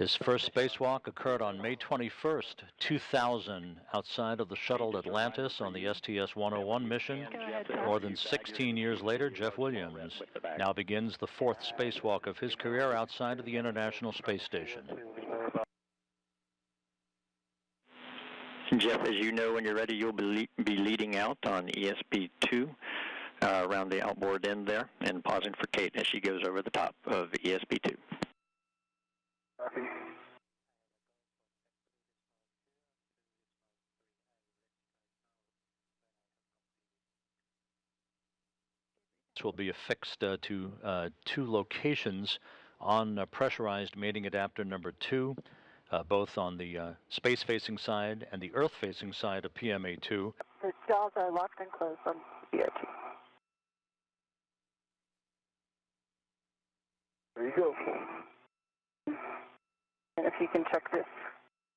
His first spacewalk occurred on May 21st, 2000, outside of the shuttle Atlantis on the STS 101 mission. More than 16 years later, Jeff Williams now begins the fourth spacewalk of his career outside of the International Space Station. Jeff, as you know, when you're ready, you'll be, le- be leading out on ESP2 uh, around the outboard end there and pausing for Kate as she goes over the top of ESP2. Will be affixed uh, to uh, two locations on uh, pressurized mating adapter number two, uh, both on the uh, space-facing side and the Earth-facing side of PMA2. The stalls are locked and closed on BRT. There you go. If you can check this